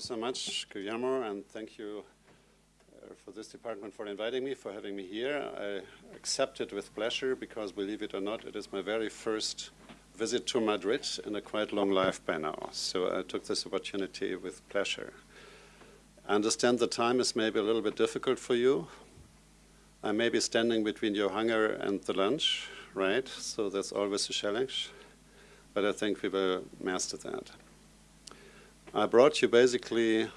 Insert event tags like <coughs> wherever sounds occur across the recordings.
you so much, Guillermo, and thank you uh, for this department for inviting me, for having me here. I accept it with pleasure because, believe it or not, it is my very first visit to Madrid in a quite long life by now. So I took this opportunity with pleasure. I understand the time is maybe a little bit difficult for you. I may be standing between your hunger and the lunch, right? So that's always a challenge. But I think we will master that. I brought you basically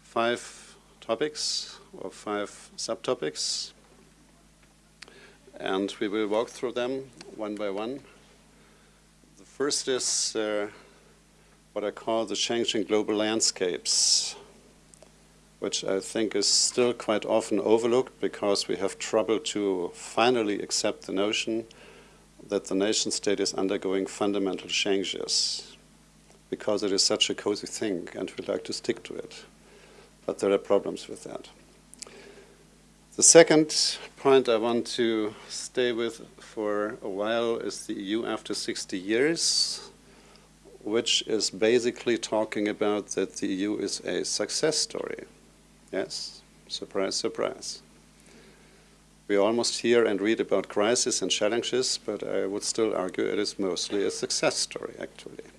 five topics or five subtopics. And we will walk through them one by one. The first is uh, what I call the changing global landscapes, which I think is still quite often overlooked because we have trouble to finally accept the notion that the nation state is undergoing fundamental changes because it is such a cozy thing and we like to stick to it. But there are problems with that. The second point I want to stay with for a while is the EU after 60 years, which is basically talking about that the EU is a success story. Yes, surprise, surprise. We almost hear and read about crises and challenges, but I would still argue it is mostly a success story, actually.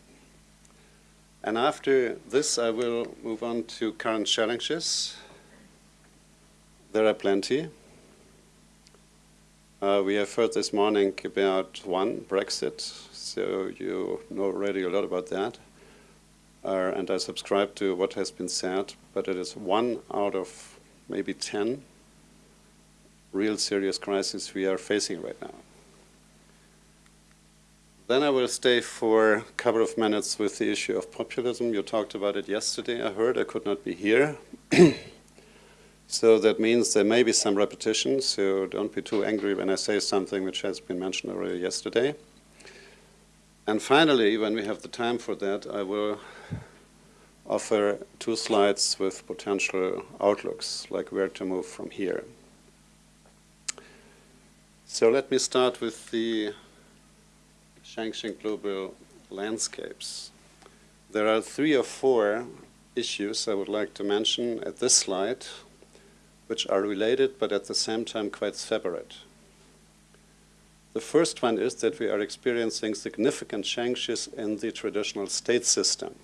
And after this, I will move on to current challenges. There are plenty. Uh, we have heard this morning about one, Brexit, so you know already a lot about that. Uh, and I subscribe to what has been said, but it is one out of maybe 10 real serious crises we are facing right now. Then I will stay for a couple of minutes with the issue of populism. You talked about it yesterday, I heard. I could not be here. <clears throat> so that means there may be some repetition, so don't be too angry when I say something which has been mentioned already yesterday. And finally, when we have the time for that, I will offer two slides with potential outlooks, like where to move from here. So let me start with the changing global landscapes. There are three or four issues I would like to mention at this slide, which are related but at the same time quite separate. The first one is that we are experiencing significant changes in the traditional state system.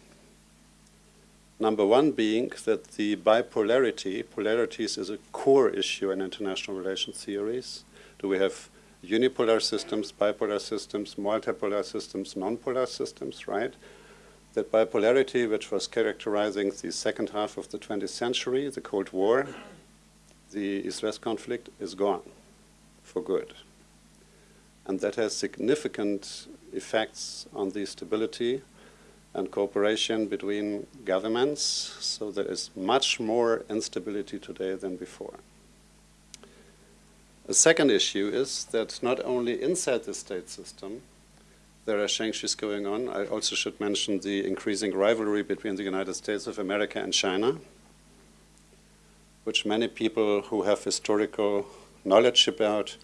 Number one being that the bipolarity, polarities is a core issue in international relations theories. Do we have unipolar systems, bipolar systems, multipolar systems, nonpolar systems, right? That bipolarity, which was characterizing the second half of the 20th century, the Cold War, the East-West conflict, is gone for good. And that has significant effects on the stability and cooperation between governments, so there is much more instability today than before. The second issue is that not only inside the state system, there are changes going on. I also should mention the increasing rivalry between the United States of America and China, which many people who have historical knowledge about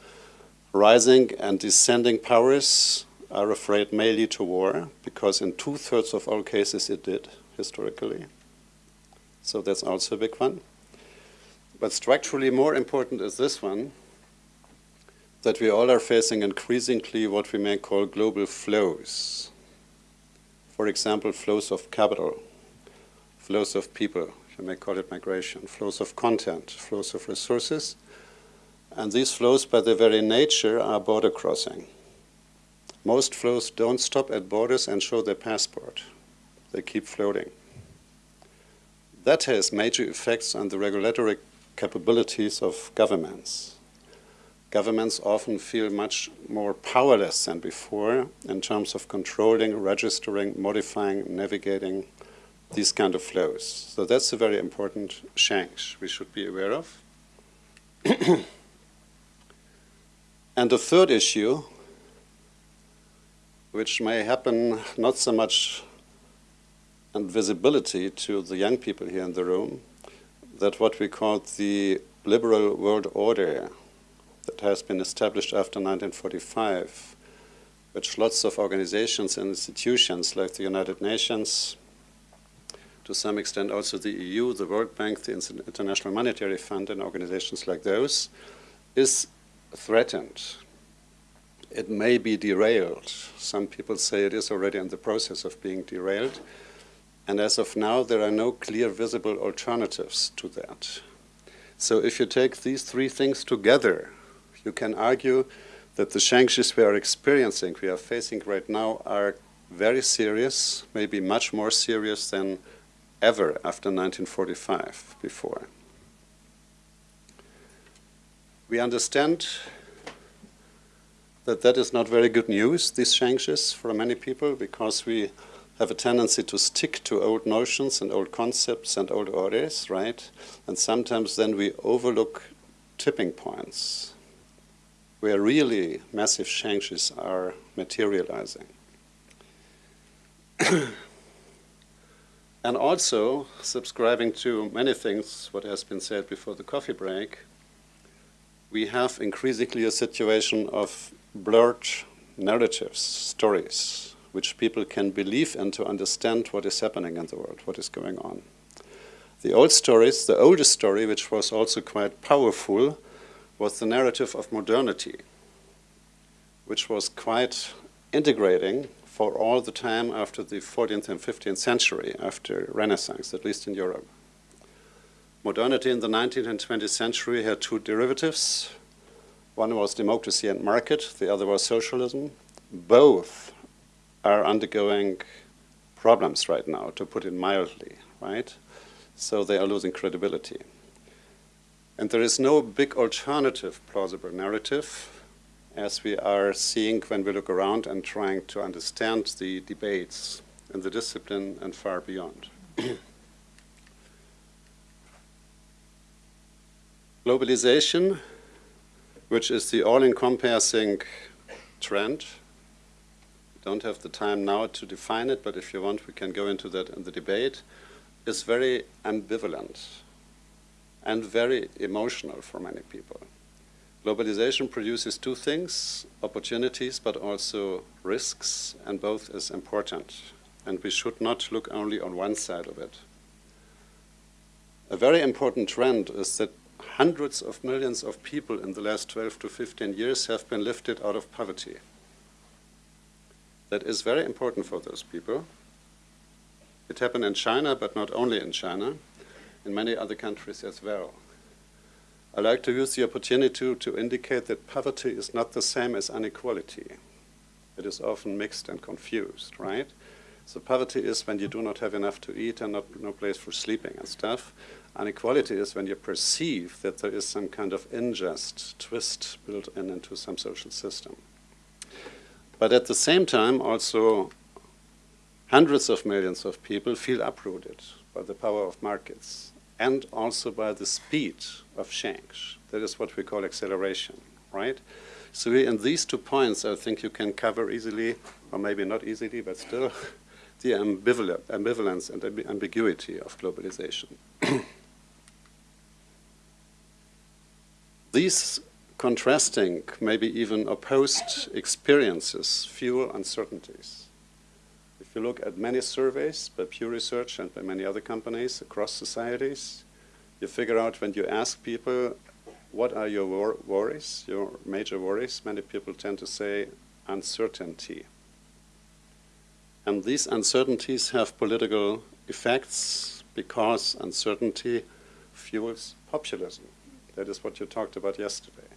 rising and descending powers are afraid may lead to war, because in two-thirds of all cases it did, historically. So that's also a big one. But structurally more important is this one, that we all are facing increasingly what we may call global flows. For example, flows of capital, flows of people, you may call it migration, flows of content, flows of resources. And these flows, by their very nature, are border crossing. Most flows don't stop at borders and show their passport. They keep floating. That has major effects on the regulatory capabilities of governments governments often feel much more powerless than before in terms of controlling, registering, modifying, navigating these kind of flows. So that's a very important change we should be aware of. <clears throat> and the third issue, which may happen not so much in visibility to the young people here in the room, that what we call the liberal world order has been established after 1945, which lots of organizations and institutions like the United Nations, to some extent also the EU, the World Bank, the International Monetary Fund, and organizations like those, is threatened. It may be derailed. Some people say it is already in the process of being derailed. And as of now, there are no clear visible alternatives to that. So if you take these three things together, you can argue that the changes we are experiencing, we are facing right now, are very serious, maybe much more serious than ever after 1945 before. We understand that that is not very good news, these changes, for many people, because we have a tendency to stick to old notions and old concepts and old orders, right? And sometimes then we overlook tipping points where really massive changes are materializing. <clears throat> and also, subscribing to many things, what has been said before the coffee break, we have increasingly a situation of blurred narratives, stories, which people can believe and to understand what is happening in the world, what is going on. The old stories, the oldest story, which was also quite powerful, was the narrative of modernity, which was quite integrating for all the time after the 14th and 15th century, after Renaissance, at least in Europe. Modernity in the 19th and 20th century had two derivatives. One was democracy and market, the other was socialism. Both are undergoing problems right now, to put it mildly, right? So they are losing credibility. And there is no big alternative plausible narrative as we are seeing when we look around and trying to understand the debates in the discipline and far beyond. <clears throat> Globalization, which is the all-encompassing trend don't have the time now to define it, but if you want, we can go into that in the debate, is very ambivalent and very emotional for many people. Globalization produces two things, opportunities, but also risks, and both is important. And we should not look only on one side of it. A very important trend is that hundreds of millions of people in the last 12 to 15 years have been lifted out of poverty that is very important for those people. It happened in China, but not only in China, in many other countries as well. I like to use the opportunity to, to indicate that poverty is not the same as inequality. It is often mixed and confused, right? So poverty is when you do not have enough to eat and not, no place for sleeping and stuff. Inequality is when you perceive that there is some kind of unjust twist built in into some social system. But at the same time, also hundreds of millions of people feel uprooted by the power of markets and also by the speed of change. That is what we call acceleration, right? So in these two points, I think you can cover easily, or maybe not easily, but still, <laughs> the ambivalence and ambiguity of globalization. <coughs> These contrasting, maybe even opposed experiences fuel uncertainties. You look at many surveys by Pew Research and by many other companies across societies, you figure out when you ask people, what are your wor worries, your major worries, many people tend to say uncertainty. And these uncertainties have political effects because uncertainty fuels populism. That is what you talked about yesterday.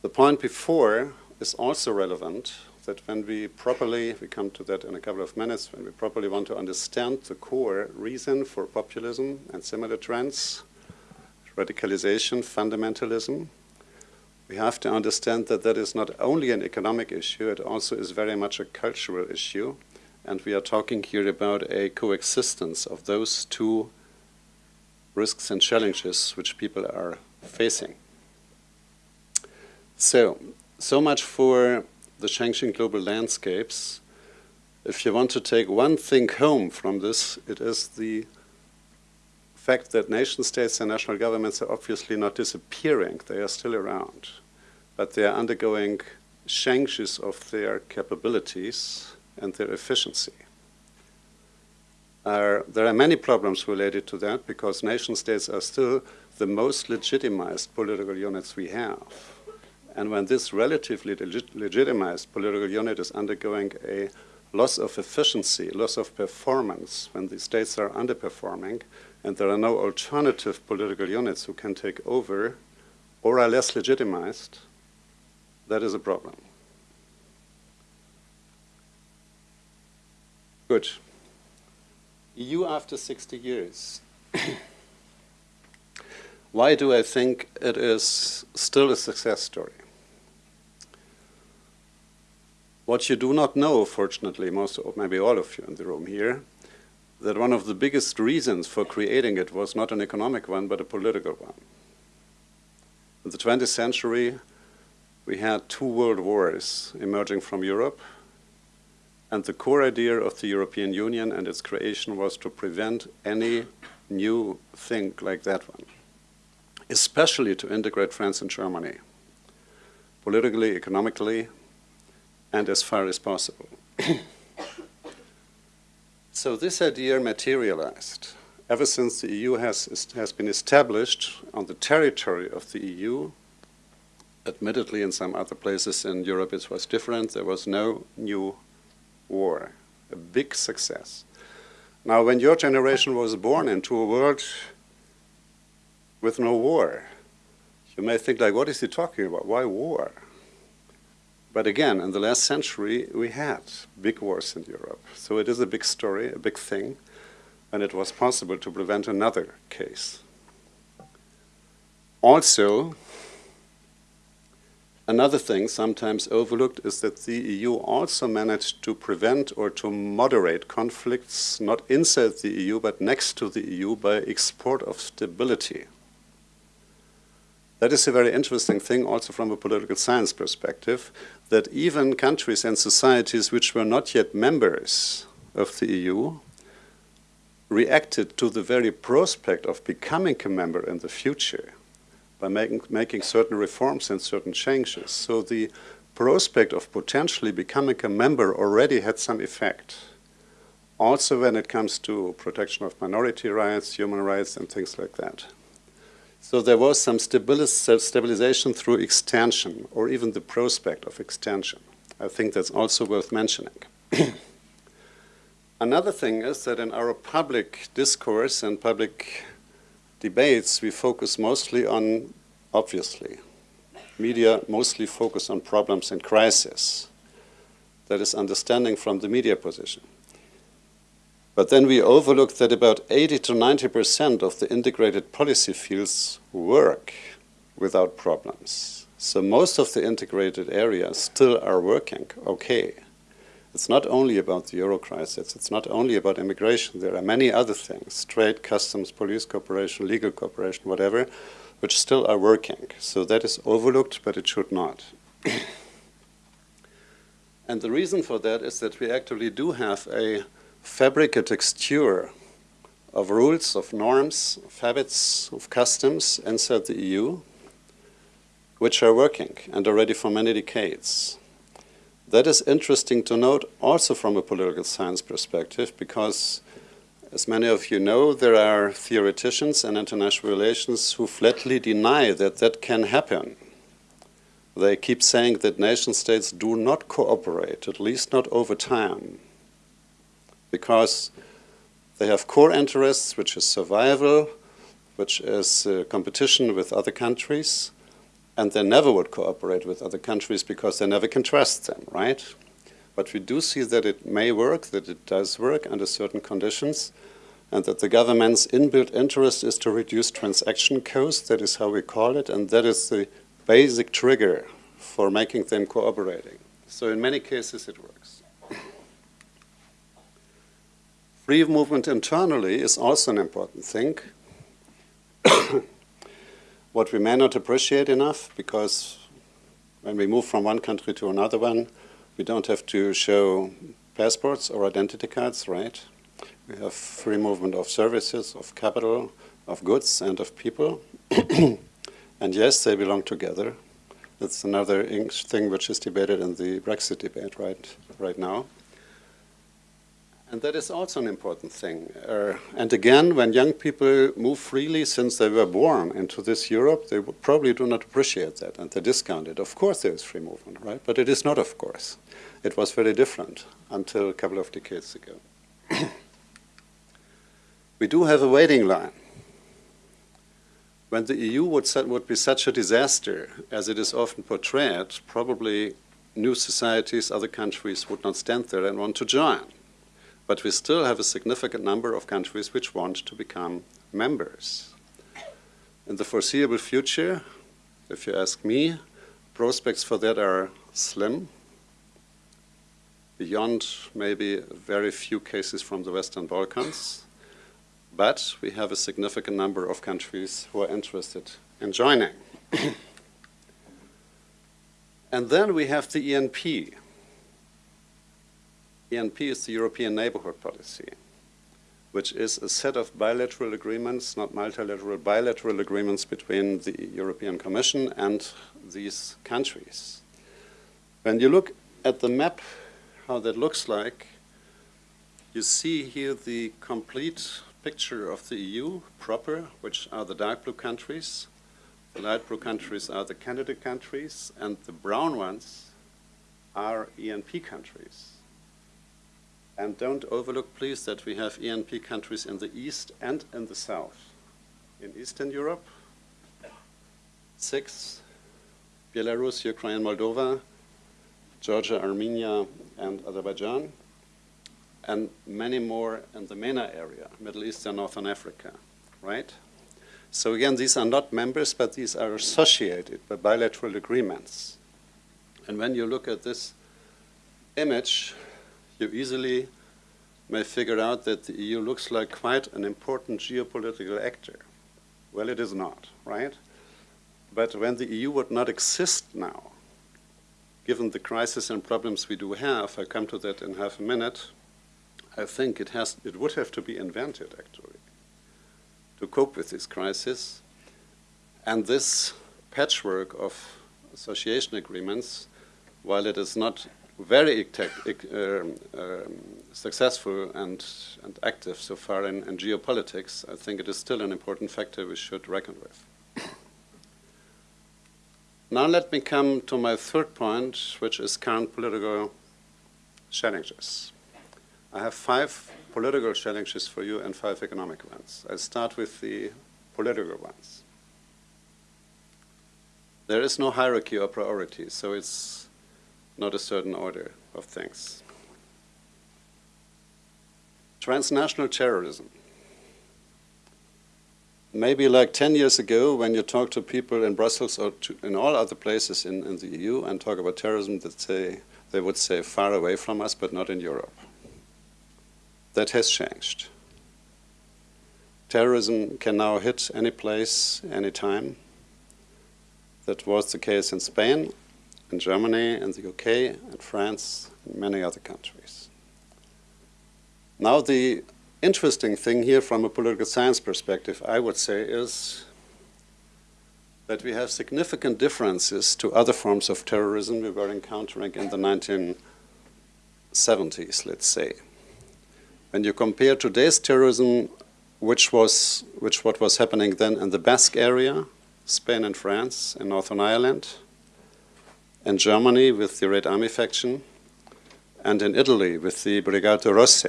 The point before is also relevant that when we properly, we come to that in a couple of minutes, when we properly want to understand the core reason for populism and similar trends, radicalization, fundamentalism, we have to understand that that is not only an economic issue, it also is very much a cultural issue. And we are talking here about a coexistence of those two risks and challenges which people are facing. So, so much for the changing global landscapes. If you want to take one thing home from this, it is the fact that nation states and national governments are obviously not disappearing. They are still around. But they are undergoing changes of their capabilities and their efficiency. are, there are many problems related to that because nation states are still the most legitimized political units we have. And when this relatively legit legitimized political unit is undergoing a loss of efficiency, loss of performance, when the states are underperforming, and there are no alternative political units who can take over or are less legitimized, that is a problem. Good. EU after 60 years. <coughs> Why do I think it is still a success story? What you do not know, fortunately, most or maybe all of you in the room here, that one of the biggest reasons for creating it was not an economic one, but a political one. In the 20th century, we had two world wars emerging from Europe, and the core idea of the European Union and its creation was to prevent any new thing like that one, especially to integrate France and Germany, politically, economically, and as far as possible. <coughs> so this idea materialized ever since the EU has, has been established on the territory of the EU. Admittedly, in some other places in Europe it was different. There was no new war, a big success. Now, when your generation was born into a world with no war, you may think like, what is he talking about? Why war? But again, in the last century, we had big wars in Europe. So it is a big story, a big thing, and it was possible to prevent another case. Also, another thing sometimes overlooked is that the EU also managed to prevent or to moderate conflicts not inside the EU but next to the EU by export of stability. That is a very interesting thing also from a political science perspective, that even countries and societies which were not yet members of the EU reacted to the very prospect of becoming a member in the future by making, making certain reforms and certain changes. So the prospect of potentially becoming a member already had some effect. Also when it comes to protection of minority rights, human rights, and things like that. So there was some stabilization through extension, or even the prospect of extension. I think that's also worth mentioning. <clears throat> Another thing is that in our public discourse and public debates, we focus mostly on, obviously, media mostly focus on problems and crisis. That is understanding from the media position. But then we overlook that about 80 to 90% of the integrated policy fields work without problems. So most of the integrated areas still are working okay. It's not only about the euro crisis, it's not only about immigration, there are many other things, trade, customs, police cooperation, legal cooperation, whatever, which still are working. So that is overlooked, but it should not. <coughs> and the reason for that is that we actually do have a fabric a texture of rules, of norms, of habits, of customs inside the EU, which are working and are ready for many decades. That is interesting to note also from a political science perspective because, as many of you know, there are theoreticians in international relations who flatly deny that that can happen. They keep saying that nation states do not cooperate, at least not over time because they have core interests, which is survival, which is uh, competition with other countries, and they never would cooperate with other countries because they never can trust them, right? But we do see that it may work, that it does work under certain conditions, and that the government's inbuilt interest is to reduce transaction costs, that is how we call it, and that is the basic trigger for making them cooperating. So in many cases it works. Free movement internally is also an important thing. <coughs> what we may not appreciate enough, because when we move from one country to another one, we don't have to show passports or identity cards, right? We have free movement of services, of capital, of goods, and of people. <coughs> and yes, they belong together. That's another thing which is debated in the Brexit debate right, right now. And that is also an important thing. Uh, and again, when young people move freely since they were born into this Europe, they probably do not appreciate that and they discount it. Of course there is free movement, right? But it is not of course. It was very different until a couple of decades ago. <coughs> we do have a waiting line. When the EU would, would be such a disaster as it is often portrayed, probably new societies, other countries would not stand there and want to join but we still have a significant number of countries which want to become members. In the foreseeable future, if you ask me, prospects for that are slim, beyond maybe very few cases from the Western Balkans, but we have a significant number of countries who are interested in joining. <coughs> and then we have the ENP, ENP is the European Neighborhood Policy, which is a set of bilateral agreements, not multilateral, bilateral agreements between the European Commission and these countries. When you look at the map, how that looks like, you see here the complete picture of the EU proper, which are the dark blue countries. The light blue countries are the candidate countries, and the brown ones are ENP countries. And don't overlook, please, that we have ENP countries in the east and in the south. In Eastern Europe, six, Belarus, Ukraine, Moldova, Georgia, Armenia, and Azerbaijan, and many more in the MENA area, Middle East and Northern Africa, right? So again, these are not members, but these are associated by bilateral agreements. And when you look at this image, you easily may figure out that the EU looks like quite an important geopolitical actor. Well, it is not, right? But when the EU would not exist now, given the crisis and problems we do have, I'll come to that in half a minute, I think it, has, it would have to be invented, actually, to cope with this crisis. And this patchwork of association agreements, while it is not very um, um, successful and, and active so far in, in, geopolitics, I think it is still an important factor we should reckon with. now let me come to my third point, which is current political challenges. I have five political challenges for you and five economic ones. I'll start with the political ones. There is no hierarchy or priority, so it's not a certain order of things. Transnational terrorism. Maybe like 10 years ago, when you talk to people in Brussels or to, in all other places in, in the EU and talk about terrorism, they would say far away from us, but not in Europe. That has changed. Terrorism can now hit any place, any time. That was the case in Spain in Germany, in the UK, in France, and many other countries. Now the interesting thing here from a political science perspective, I would say, is that we have significant differences to other forms of terrorism we were encountering in the 1970s, let's say. When you compare today's terrorism, which was which what was happening then in the Basque area, Spain and France, in Northern Ireland, in Germany with the Red Army faction, and in Italy with the Brigate Rosse.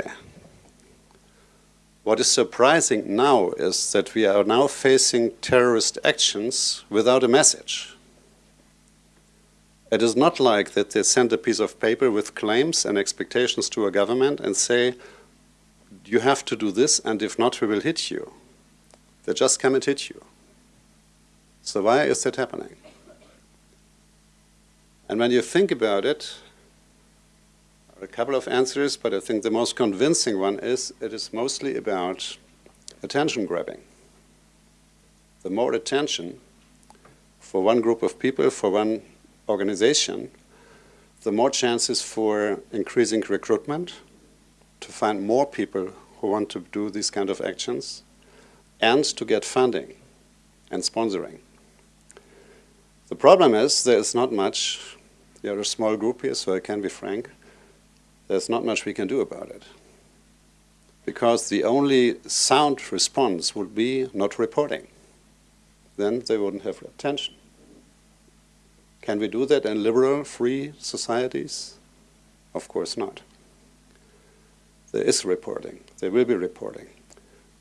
What is surprising now is that we are now facing terrorist actions without a message. It is not like that they send a piece of paper with claims and expectations to a government and say, you have to do this, and if not, we will hit you. They just come and hit you. So why is that happening? And when you think about it, a couple of answers, but I think the most convincing one is it is mostly about attention grabbing. The more attention for one group of people, for one organization, the more chances for increasing recruitment, to find more people who want to do these kind of actions, and to get funding and sponsoring. The problem is there is not much we are a small group here, so I can be frank. There's not much we can do about it. because the only sound response would be not reporting. Then they wouldn't have attention. Can we do that in liberal, free societies? Of course not. There is reporting. There will be reporting.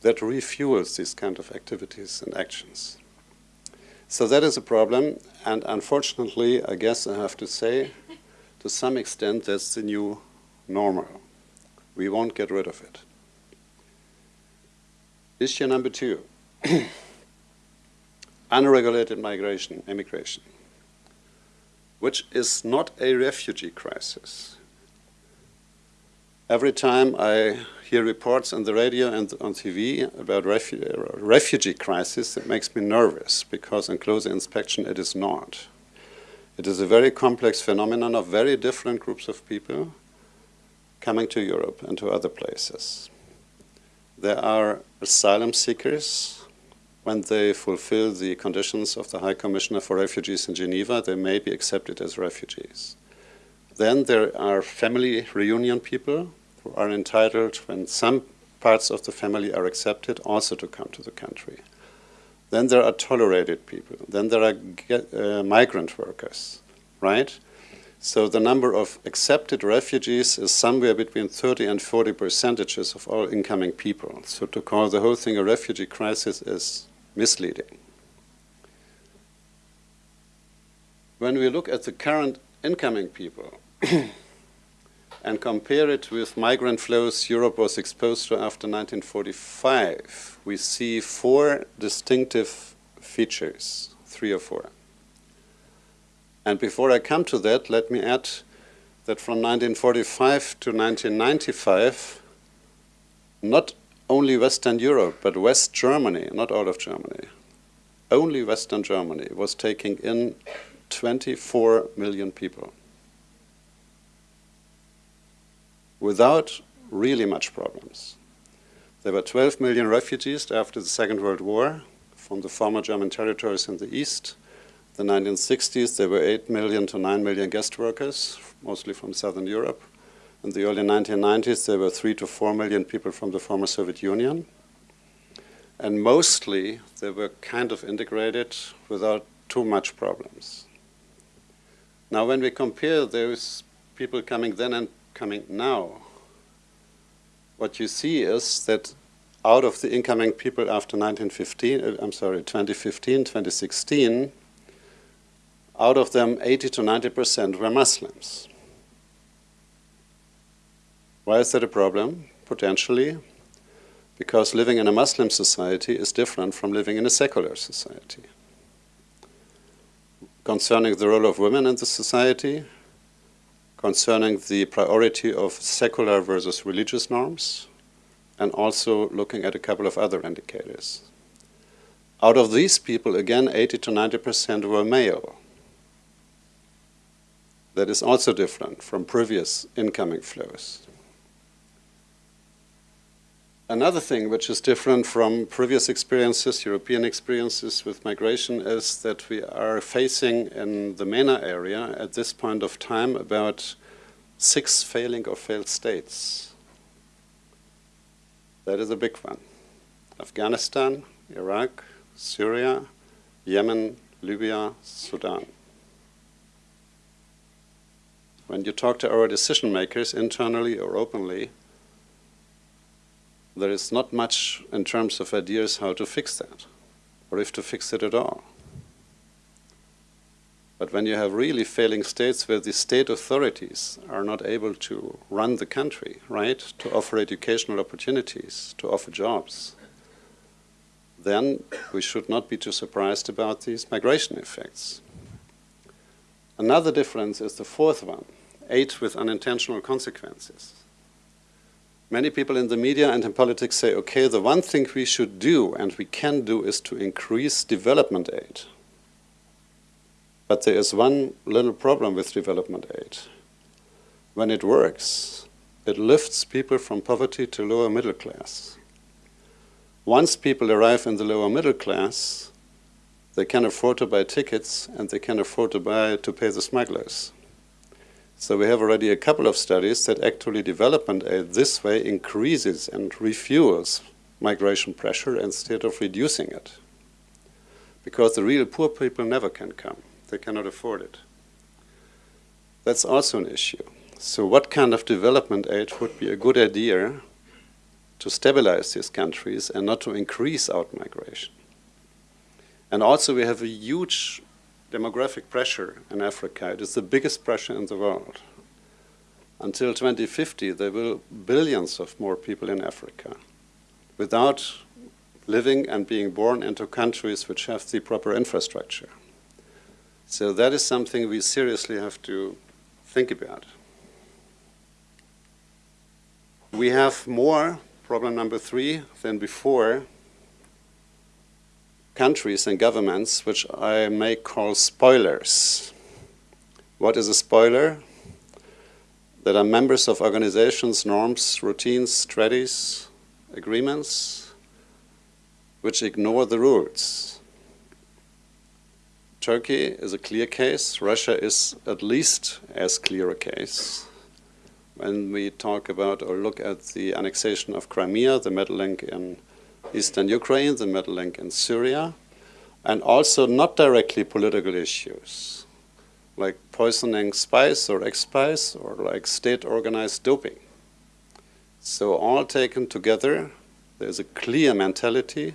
That refuels these kind of activities and actions. So that is a problem, and unfortunately, I guess I have to say, to some extent, that's the new normal. We won't get rid of it. Issue number two <clears throat> unregulated migration, immigration, which is not a refugee crisis. Every time I hear reports on the radio and on TV about refu refugee crisis, it makes me nervous because on closer inspection it is not. It is a very complex phenomenon of very different groups of people coming to Europe and to other places. There are asylum seekers. When they fulfill the conditions of the High Commissioner for Refugees in Geneva, they may be accepted as refugees. Then there are family reunion people are entitled, when some parts of the family are accepted, also to come to the country. Then there are tolerated people. Then there are uh, migrant workers, right? So the number of accepted refugees is somewhere between 30 and 40 percentages of all incoming people. So to call the whole thing a refugee crisis is misleading. When we look at the current incoming people and compare it with migrant flows Europe was exposed to after 1945, we see four distinctive features, three or four. And before I come to that, let me add that from 1945 to 1995, not only Western Europe, but West Germany, not all of Germany, only Western Germany was taking in 24 million people. Without really much problems. There were 12 million refugees after the Second World War from the former German territories in the east, the 1960s, there were 8 million to 9 million guest workers, mostly from Southern Europe. In the early 1990s, there were 3 to 4 million people from the former Soviet Union. And mostly, they were kind of integrated without too much problems. Now, when we compare those people coming then and coming now, what you see is that out of the incoming people after 1915, uh, I'm sorry, 2015, 2016, out of them, 80 to 90% were Muslims. Why is that a problem? Potentially, because living in a Muslim society is different from living in a secular society. Concerning the role of women in the society, concerning the priority of secular versus religious norms, and also looking at a couple of other indicators. Out of these people, again, 80 to 90% were male that is also different from previous incoming flows. Another thing which is different from previous experiences, European experiences with migration, is that we are facing in the MENA area at this point of time about six failing or failed states. That is a big one. Afghanistan, Iraq, Syria, Yemen, Libya, Sudan. When you talk to our decision makers internally or openly, there is not much in terms of ideas how to fix that, or if to fix it at all. But when you have really failing states where the state authorities are not able to run the country, right, to offer educational opportunities, to offer jobs, then we should not be too surprised about these migration effects. Another difference is the fourth one aid with unintentional consequences. Many people in the media and in politics say, okay, the one thing we should do and we can do is to increase development aid. But there is one little problem with development aid. When it works, it lifts people from poverty to lower middle class. Once people arrive in the lower middle class, they can afford to buy tickets and they can afford to buy to pay the smugglers. So we have already a couple of studies that actually development aid this way increases and refuels migration pressure instead of reducing it. Because the real poor people never can come. They cannot afford it. That's also an issue. So what kind of development aid would be a good idea to stabilize these countries and not to increase out migration? And also we have a huge demographic pressure in Africa. It is the biggest pressure in the world. Until 2050, there will be billions of more people in Africa without living and being born into countries which have the proper infrastructure. So that is something we seriously have to think about. We have more, problem number three, than before, countries and governments which I may call spoilers. What is a spoiler? That are members of organizations, norms, routines, treaties, agreements which ignore the rules. Turkey is a clear case. Russia is at least as clear a case. When we talk about or look at the annexation of Crimea, the meddling in eastern Ukraine, the meddling in Syria, and also not directly political issues, like poisoning spies or ex-spies, or like state-organized doping. So all taken together, there's a clear mentality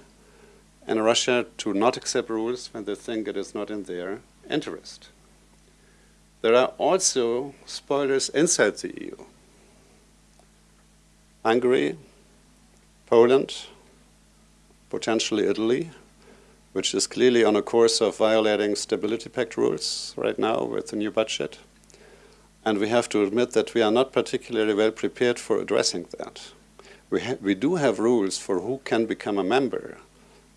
in Russia to not accept rules when they think it is not in their interest. There are also spoilers inside the EU. Hungary, Poland, potentially Italy, which is clearly on a course of violating Stability Pact rules right now with the new budget. And we have to admit that we are not particularly well prepared for addressing that. We, we do have rules for who can become a member,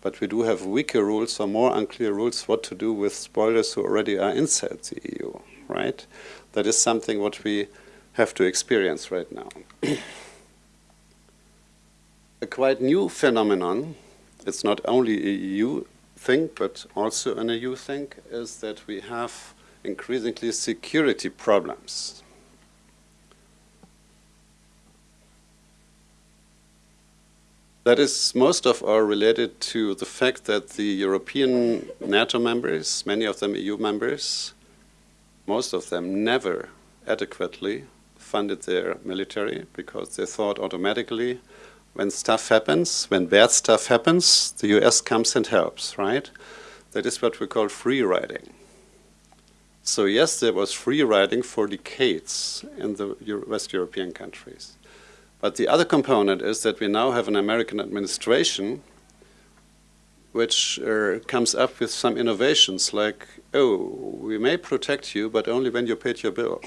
but we do have weaker rules or more unclear rules what to do with spoilers who already are inside the EU, right? That is something what we have to experience right now. <clears throat> a quite new phenomenon, it's not only a EU thing, but also an EU thing, is that we have increasingly security problems. That is most of all related to the fact that the European NATO members, many of them EU members, most of them never adequately funded their military because they thought automatically when stuff happens, when bad stuff happens, the US comes and helps, right? That is what we call free riding. So yes, there was free riding for decades in the West European countries. But the other component is that we now have an American administration which uh, comes up with some innovations like, oh, we may protect you, but only when you paid your bill.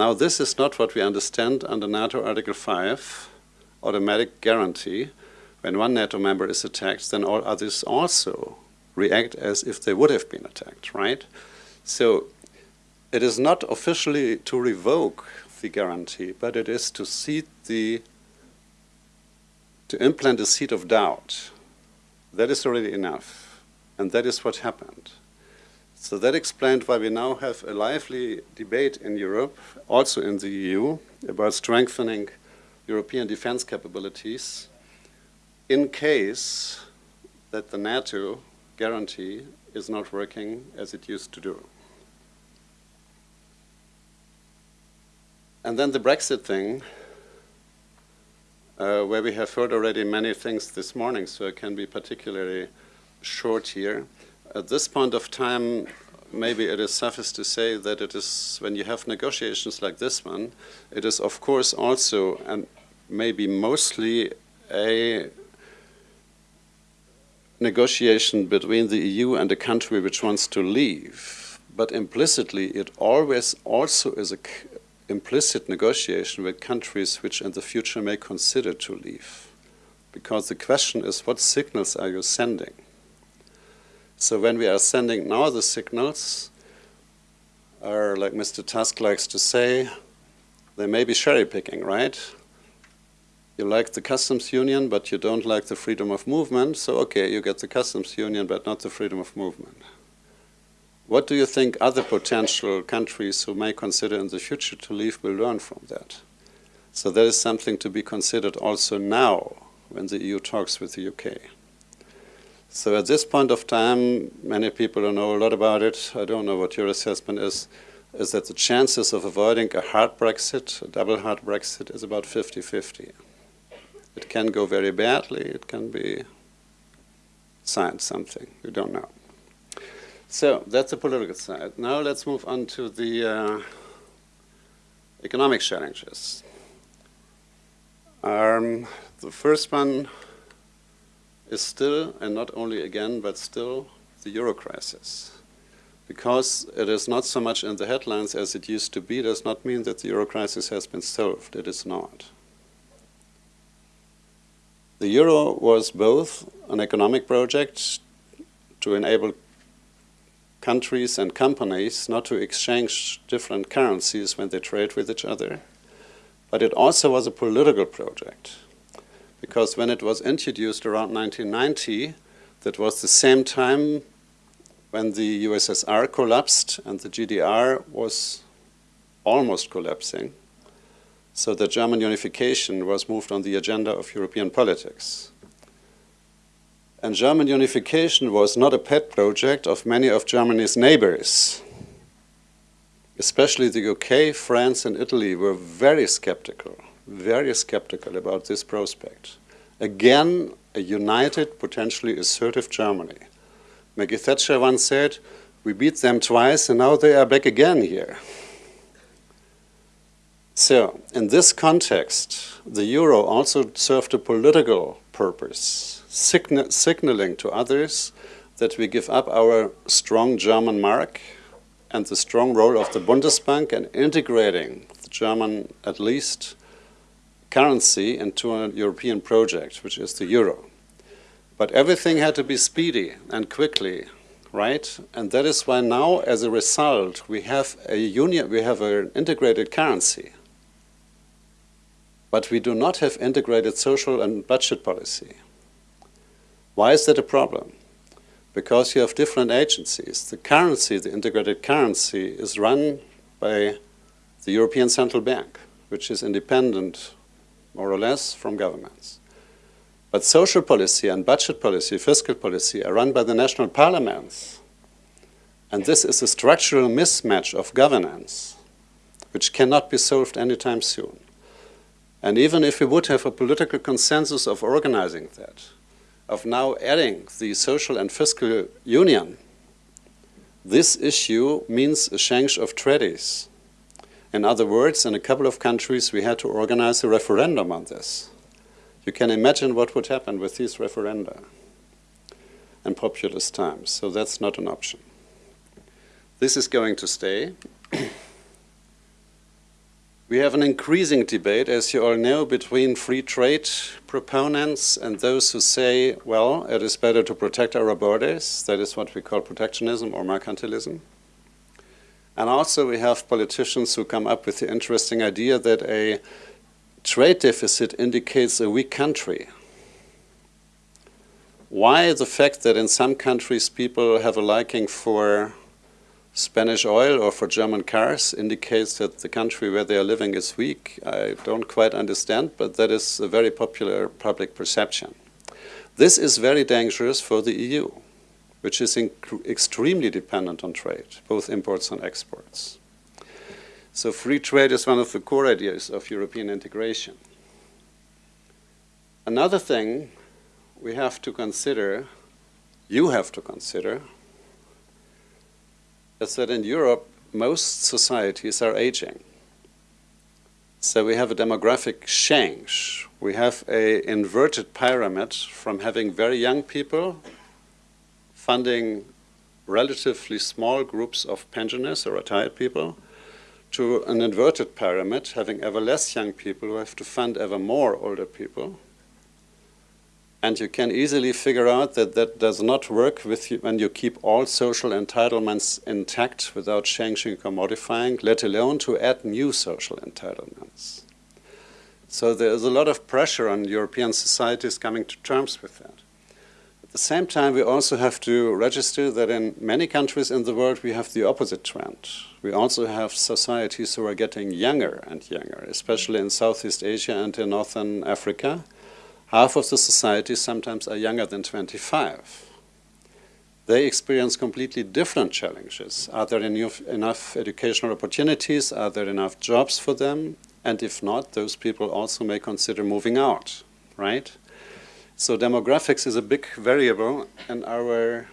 Now this is not what we understand under NATO Article 5, automatic guarantee. When one NATO member is attacked, then all others also react as if they would have been attacked, right? So it is not officially to revoke the guarantee, but it is to seed the to implant a seed of doubt. That is already enough, and that is what happened. So that explained why we now have a lively debate in Europe, also in the EU, about strengthening European defense capabilities in case that the NATO guarantee is not working as it used to do. And then the Brexit thing, uh, where we have heard already many things this morning, so I can be particularly short here. At this point of time, maybe it is suffice to say that it is, when you have negotiations like this one, it is of course also, and maybe mostly, a negotiation between the EU and a country which wants to leave. But implicitly, it always also is an implicit negotiation with countries which in the future may consider to leave. Because the question is, what signals are you sending? So when we are sending now the signals, are, like Mr. Tusk likes to say, they may be cherry picking, right? you like the customs union, but you don't like the freedom of movement, so okay, you get the customs union, but not the freedom of movement. what do you think other potential countries who may consider in the future to leave will learn from that? So that is something to be considered also now when the EU talks with the UK. So at this point of time, many people don't know a lot about it. I don't know what your assessment is, is that the chances of avoiding a hard Brexit, a double hard Brexit, is about 50-50. It can go very badly, it can be signed something, we don't know. So that's the political side. Now let's move on to the uh, economic challenges. Um, the first one is still, and not only again, but still, the euro crisis. Because it is not so much in the headlines as it used to be, does not mean that the euro crisis has been solved. It is not. The euro was both an economic project to enable countries and companies not to exchange different currencies when they trade with each other. But it also was a political project. Because when it was introduced around 1990, that was the same time when the USSR collapsed and the GDR was almost collapsing. So the German unification was moved on the agenda of European politics. And German unification was not a pet project of many of Germany's neighbors. Especially the UK, France and Italy were very skeptical, very skeptical about this prospect. Again, a united, potentially assertive Germany. Maggie Thatcher once said, we beat them twice and now they are back again here. So, in this context, the euro also served a political purpose signa signaling to others that we give up our strong German mark and the strong role of the Bundesbank and integrating the German, at least, currency and to a European project, which is the euro. But everything had to be speedy and quickly, right? And that is why now, as a result, we have a union, we have an integrated currency. But we do not have integrated social and budget policy. Why is that a problem? Because you have different agencies. The currency, the integrated currency, is run by the European Central Bank, which is independent, more or less, from governments. But social policy and budget policy, fiscal policy, are run by the national parliaments. And this is a structural mismatch of governance, which cannot be solved anytime soon. And even if we would have a political consensus of organizing that, of now adding the social and fiscal union, this issue means a change of treaties. In other words, in a couple of countries we had to organize a referendum on this. You can imagine what would happen with these referenda in populist times, so that's not an option. This is going to stay. <clears throat> We have an increasing debate, as you all know, between free trade proponents and those who say, well, it is better to protect our borders. That is what we call protectionism or mercantilism. And also we have politicians who come up with the interesting idea that a trade deficit indicates a weak country. Why the fact that in some countries people have a liking for Spanish oil or for German cars indicates that the country where they are living is weak. I don't quite understand, but that is a very popular public perception. This is very dangerous for the EU, which is extremely dependent on trade, both imports and exports. So free trade is one of the core ideas of European integration. Another thing we have to consider, you have to consider, is that in Europe, most societies are aging. So we have a demographic change. We have a inverted pyramid from having very young people funding relatively small groups of pensioners or retired people to an inverted pyramid, having ever less young people who have to fund ever more older people. And you can easily figure out that that does not work with you when you keep all social entitlements intact without changing or modifying, let alone to add new social entitlements. So there is a lot of pressure on European societies coming to terms with that. At the same time, we also have to register that in many countries in the world, we have the opposite trend. We also have societies who are getting younger and younger, especially in Southeast Asia and in Northern Africa. Half of the societies sometimes are younger than 25 they experience completely different challenges. Are there enough, enough educational opportunities? Are there enough jobs for them? And if not, those people also may consider moving out, right? So demographics is a big variable in our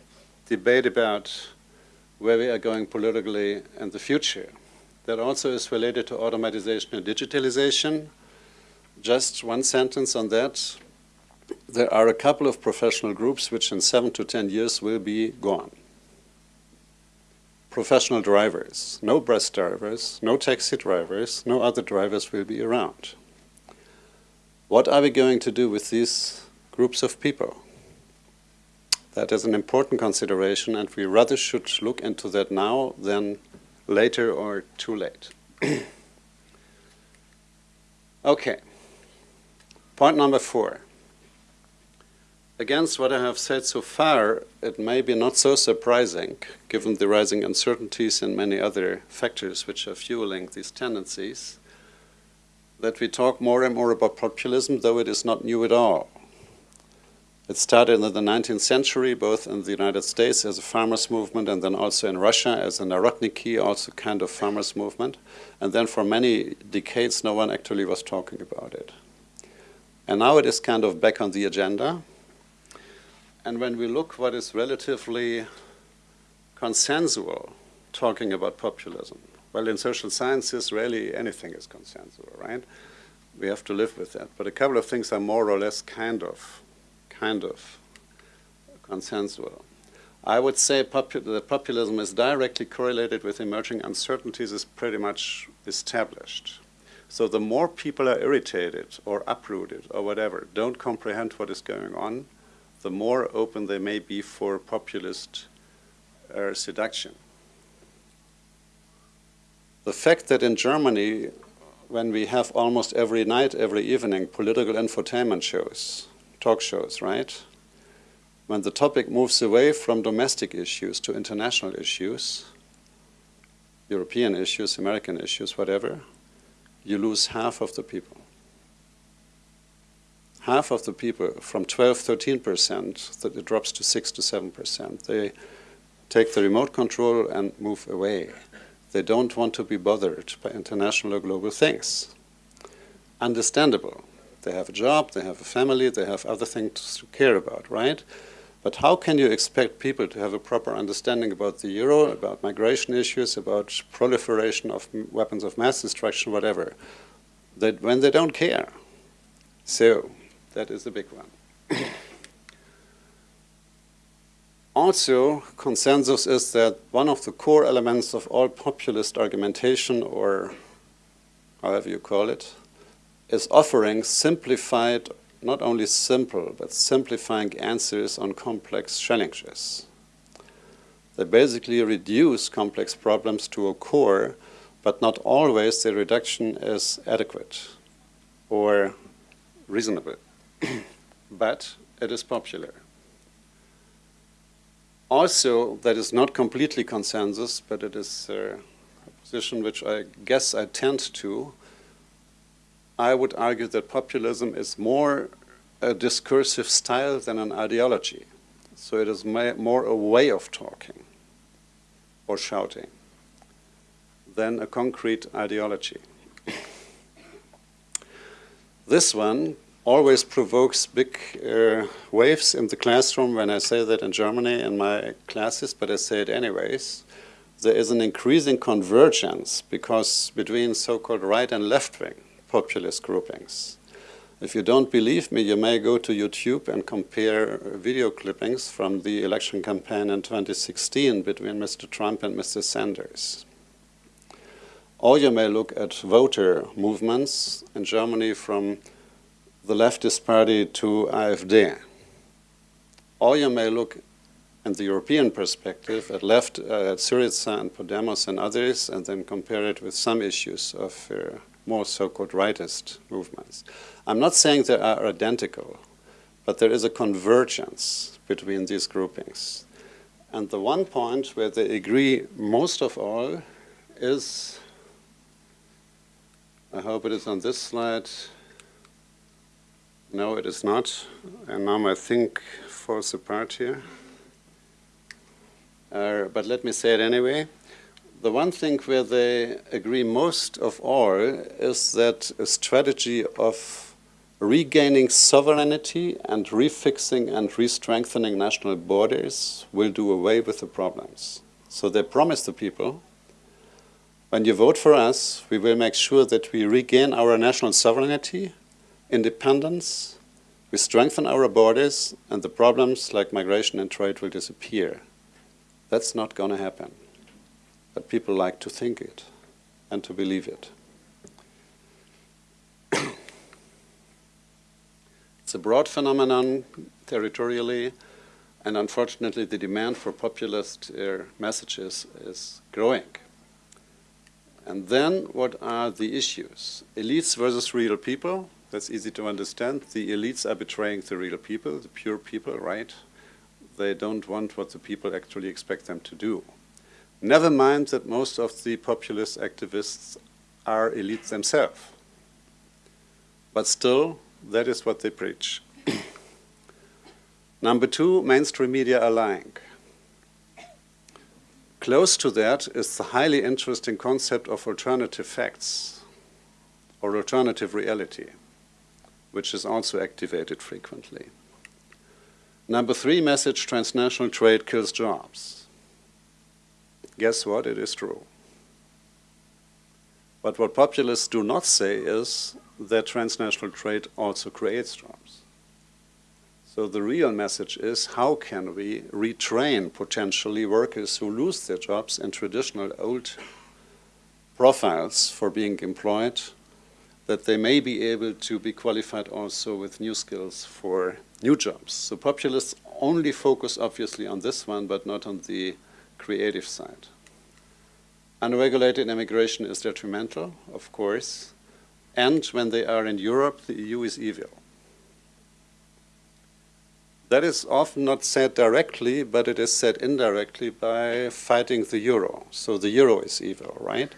debate about where we are going politically in the future. That also is related to automatization and digitalization. Just one sentence on that there are a couple of professional groups which in seven to ten years will be gone. Professional drivers, no bus drivers, no taxi drivers, no other drivers will be around. What are we going to do with these groups of people? That is an important consideration and we rather should look into that now than later or too late. <clears throat> okay. Point number four against what I have said so far, it may be not so surprising, given the rising uncertainties and many other factors which are fueling these tendencies, that we talk more and more about populism, though it is not new at all. It started in the 19th century, both in the United States as a farmers' movement and then also in Russia as a Narodniki, also kind of farmers' movement. And then for many decades, no one actually was talking about it. And now it is kind of back on the agenda. And when we look what is relatively consensual talking about populism, well, in social sciences, really anything is consensual, right? We have to live with that. But a couple of things are more or less kind of, kind of consensual. I would say popu that populism is directly correlated with emerging uncertainties is pretty much established. So the more people are irritated or uprooted or whatever, don't comprehend what is going on, the more open they may be for populist uh, seduction. The fact that in Germany, when we have almost every night, every evening, political infotainment shows, talk shows, right? When the topic moves away from domestic issues to international issues, European issues, American issues, whatever, you lose half of the people half of the people, from 12, 13%, that it drops to 6 to 7%. They take the remote control and move away. They don't want to be bothered by international or global things. Understandable. They have a job, they have a family, they have other things to care about, right? But how can you expect people to have a proper understanding about the euro, about migration issues, about proliferation of weapons of mass destruction, whatever, that when they don't care? So that is the big one. <coughs> also, consensus is that one of the core elements of all populist argumentation, or however you call it, is offering simplified, not only simple, but simplifying answers on complex challenges. They basically reduce complex problems to a core, but not always the reduction is adequate or reasonable. <clears throat> but it is popular. Also, that is not completely consensus, but it is a position which I guess I tend to. I would argue that populism is more a discursive style than an ideology. So it is more a way of talking or shouting than a concrete ideology. <coughs> this one always provokes big uh, waves in the classroom when I say that in Germany in my classes, but I say it anyways. There is an increasing convergence because between so-called right and left-wing populist groupings. If you don't believe me, you may go to YouTube and compare video clippings from the election campaign in 2016 between Mr. Trump and Mr. Sanders. Or you may look at voter movements in Germany from the leftist party to AfD. Or you may look in the European perspective at left, uh, at Syriza and Podemos and others, and then compare it with some issues of uh, more so-called rightist movements. I'm not saying they are identical, but there is a convergence between these groupings. And the one point where they agree most of all is, I hope it is on this slide. No, it is not. And now my think falls apart here. Uh, but let me say it anyway. The one thing where they agree most of all is that a strategy of regaining sovereignty and refixing and re-strengthening national borders will do away with the problems. So they promise the people, when you vote for us, we will make sure that we regain our national sovereignty, independence, we strengthen our borders, and the problems like migration and trade will disappear. That's not going to happen. But people like to think it and to believe it. <coughs> it's a broad phenomenon territorially, and unfortunately the demand for populist uh, messages is growing. And then what are the issues? Elites versus real people, that's easy to understand. The elites are betraying the real people, the pure people, right? they don't want what the people actually expect them to do. Never mind that most of the populist activists are elites themselves. But still, that is what they preach. <clears throat> Number two, mainstream media are lying. Close to that is the highly interesting concept of alternative facts or alternative reality, which is also activated frequently. Number three message, transnational trade kills jobs. Guess what? It is true. But what populists do not say is that transnational trade also creates jobs. So the real message is how can we retrain potentially workers who lose their jobs in traditional old profiles for being employed, that they may be able to be qualified also with new skills for new jobs. So populists only focus obviously on this one, but not on the creative side. Unregulated immigration is detrimental, of course, and when they are in Europe, the EU is evil. That is often not said directly, but it is said indirectly by fighting the euro. So the euro is evil, right?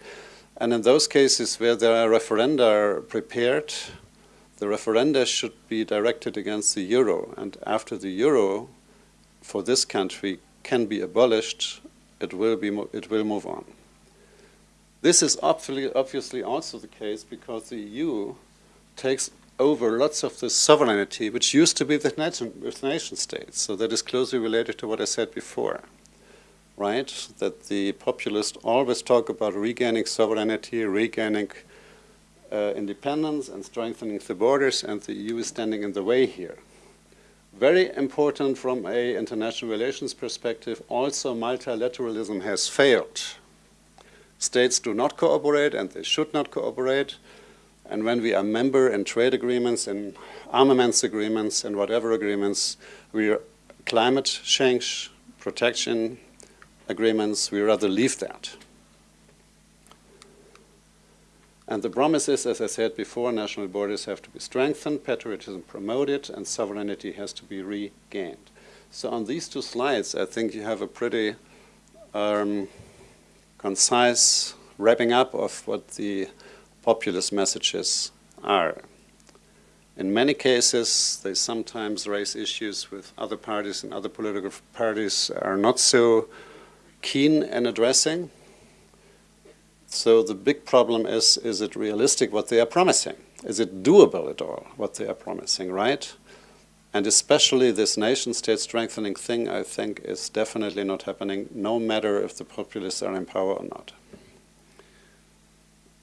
And in those cases where there are referenda prepared, the referenda should be directed against the euro. And after the euro, for this country, can be abolished, it will, be it will move on. This is obviously also the case because the EU takes over lots of the sovereignty which used to be with nation, with nation states. So that is closely related to what I said before, right? That the populists always talk about regaining sovereignty, regaining uh, independence and strengthening the borders, and the EU is standing in the way here. Very important from a international relations perspective, also multilateralism has failed. States do not cooperate and they should not cooperate. And when we are member in trade agreements, in armaments agreements, and whatever agreements, we are climate change protection agreements, we rather leave that. And the promise is, as I said before, national borders have to be strengthened, patriotism promoted, and sovereignty has to be regained. So on these two slides, I think you have a pretty um, concise wrapping up of what the populist messages are. In many cases, they sometimes raise issues with other parties and other political parties are not so keen in addressing. So the big problem is, is it realistic what they are promising? Is it doable at all, what they are promising, right? And especially this nation-state strengthening thing, I think, is definitely not happening, no matter if the populists are in power or not.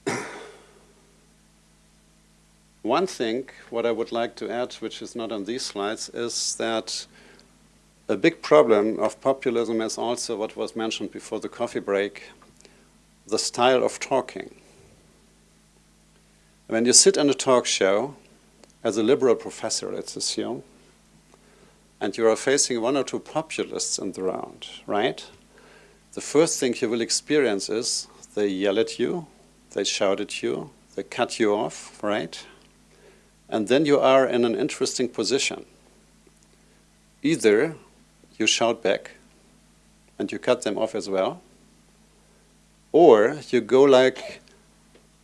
<coughs> One thing, what I would like to add, which is not on these slides, is that a big problem of populism is also what was mentioned before the coffee break, the style of talking. When you sit on a talk show, as a liberal professor, let's assume, and you are facing one or two populists in the round, right? The first thing you will experience is they yell at you, they shout at you, they cut you off, right? And then you are in an interesting position. Either you shout back and you cut them off as well. Or you go like,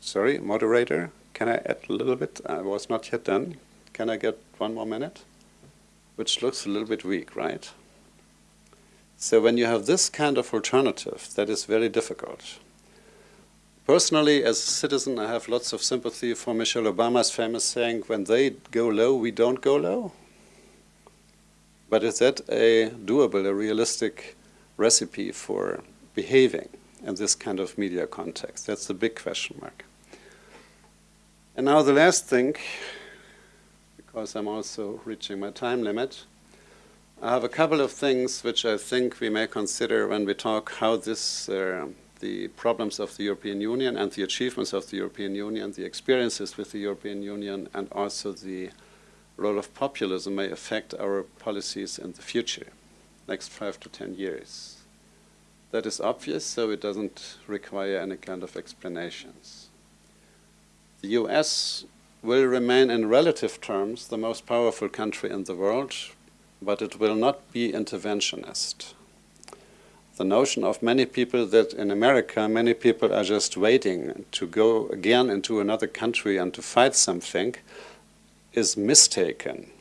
sorry, moderator, can I add a little bit? I was not yet done. Can I get one more minute? Which looks a little bit weak, right? So when you have this kind of alternative, that is very difficult. Personally, as a citizen, I have lots of sympathy for Michelle Obama's famous saying, when they go low, we don't go low. But is that a doable, a realistic recipe for behaving in this kind of media context? That's the big question mark. And now the last thing, because I'm also reaching my time limit, I have a couple of things which I think we may consider when we talk how this, uh, the problems of the European Union and the achievements of the European Union, the experiences with the European Union, and also the role of populism may affect our policies in the future, next five to ten years. That is obvious, so it doesn't require any kind of explanations. The US will remain in relative terms the most powerful country in the world, but it will not be interventionist. The notion of many people that in America, many people are just waiting to go again into another country and to fight something is mistaken.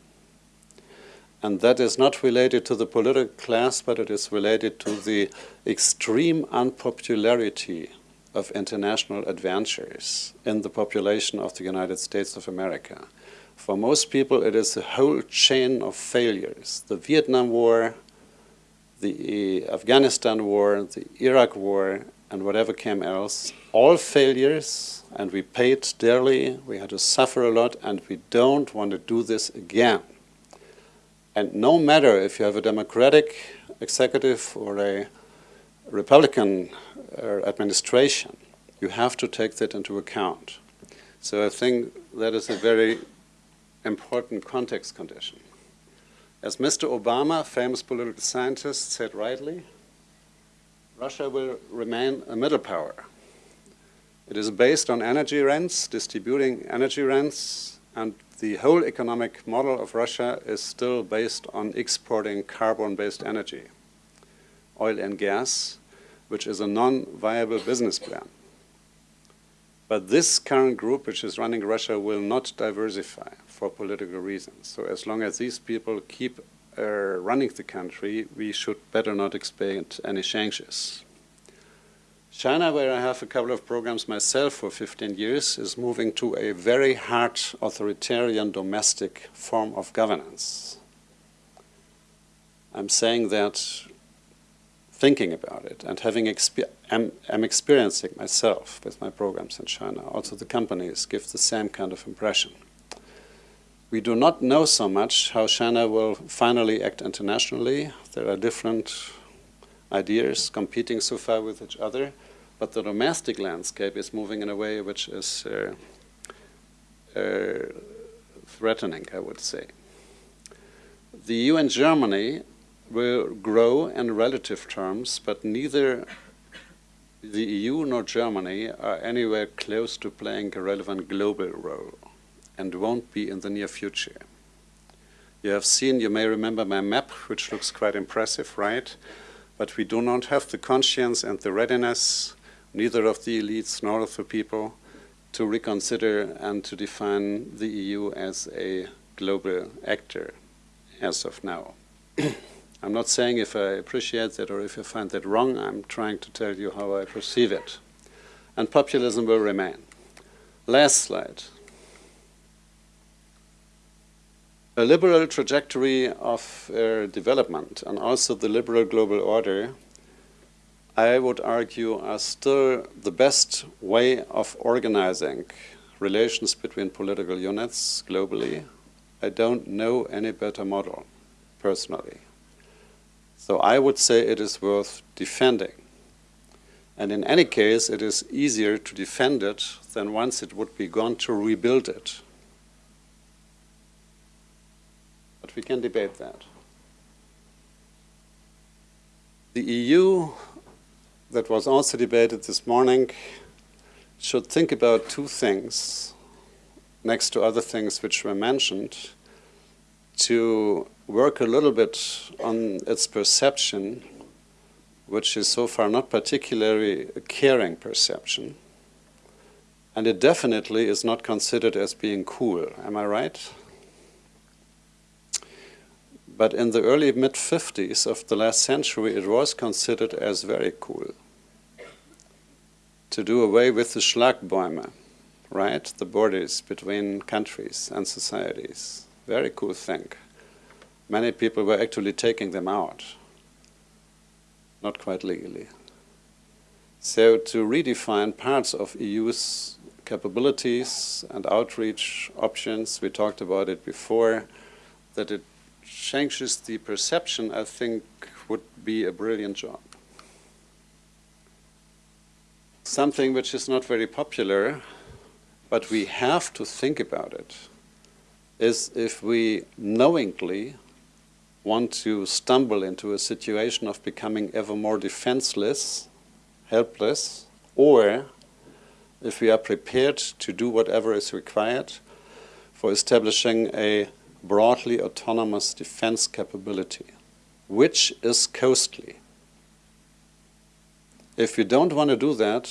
And that is not related to the political class, but it is related to the extreme unpopularity of international adventures in the population of the United States of America. For most people, it is a whole chain of failures. The Vietnam War, the Afghanistan War, the Iraq War, and whatever came else, all failures, and we paid dearly, we had to suffer a lot, and we don't want to do this again. And no matter if you have a democratic executive or a Republican uh, administration, you have to take that into account. So I think that is a very important context condition. As Mr. Obama, famous political scientist, said rightly, Russia will remain a middle power. It is based on energy rents, distributing energy rents, and the whole economic model of Russia is still based on exporting carbon-based energy, oil and gas, which is a non-viable business plan. But this current group, which is running Russia, will not diversify for political reasons. So as long as these people keep uh, running the country, we should better not expect any changes. China, where I have a couple of programs myself for 15 years, is moving to a very hard authoritarian domestic form of governance. I'm saying that thinking about it and having exper am, am experiencing myself with my programs in China. Also the companies give the same kind of impression. We do not know so much how China will finally act internationally. There are different ideas competing so far with each other, but the domestic landscape is moving in a way which is uh, uh, threatening, I would say. The EU and Germany will grow in relative terms, but neither the EU nor Germany are anywhere close to playing a relevant global role and won't be in the near future. You have seen, you may remember my map, which looks quite impressive, right? But we do not have the conscience and the readiness, neither of the elites nor of the people, to reconsider and to define the EU as a global actor as of now. <clears throat> I'm not saying if I appreciate that or if I find that wrong, I'm trying to tell you how I perceive it. And populism will remain. Last slide. A liberal trajectory of uh, development and also the liberal global order, I would argue, are still the best way of organizing relations between political units globally. I don't know any better model, personally. So I would say it is worth defending. And in any case, it is easier to defend it than once it would be gone to rebuild it. But we can debate that. The EU, that was also debated this morning, should think about two things, next to other things which were mentioned, to work a little bit on its perception, which is so far not particularly a caring perception. And it definitely is not considered as being cool. Am I right? But in the early mid 50s of the last century, it was considered as very cool to do away with the Schlagbäume, right? The borders between countries and societies. Very cool thing. Many people were actually taking them out, not quite legally. So to redefine parts of EU's capabilities and outreach options, we talked about it before, that it changes the perception, I think would be a brilliant job. Something which is not very popular, but we have to think about it, is if we knowingly want to stumble into a situation of becoming ever more defenseless, helpless, or if we are prepared to do whatever is required for establishing a broadly autonomous defense capability, which is costly. If we don't want to do that,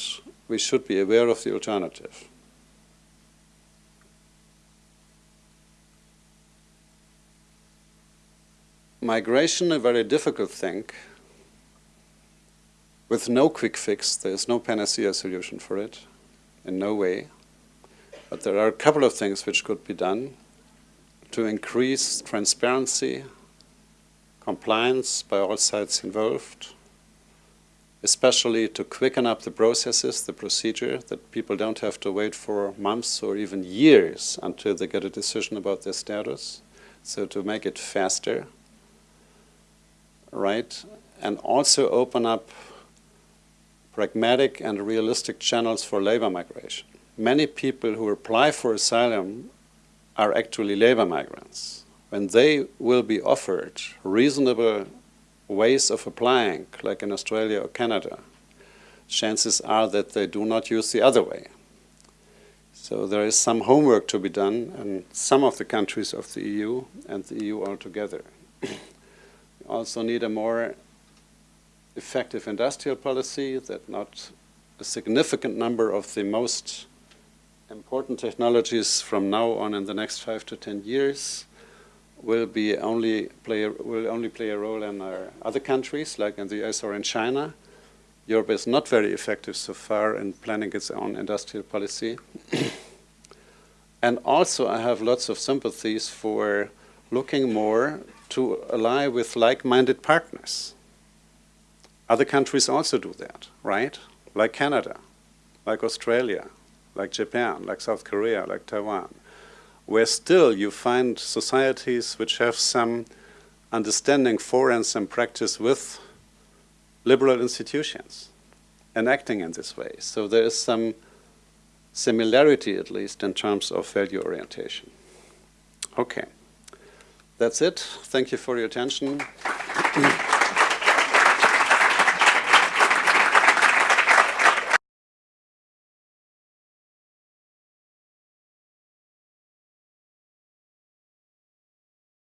we should be aware of the alternative. Migration, a very difficult thing. With no quick fix, there is no panacea solution for it, in no way. But there are a couple of things which could be done to increase transparency, compliance by all sides involved, especially to quicken up the processes, the procedure, that people don't have to wait for months or even years until they get a decision about their status. So to make it faster, right? And also open up pragmatic and realistic channels for labor migration. Many people who apply for asylum are actually labor migrants. When they will be offered reasonable ways of applying, like in Australia or Canada, chances are that they do not use the other way. So there is some homework to be done in some of the countries of the EU and the EU altogether. <clears throat> we also need a more effective industrial policy that not a significant number of the most important technologies from now on in the next five to ten years will be only play will only play a role in other countries like in the US or in China. Europe is not very effective so far in planning its own industrial policy. and also I have lots of sympathies for looking more to ally with like-minded partners. Other countries also do that, right? Like Canada, like Australia, like Japan, like South Korea, like Taiwan, where still you find societies which have some understanding for and some practice with liberal institutions and acting in this way. So there is some similarity, at least, in terms of value orientation. Okay. That's it. Thank you for your attention.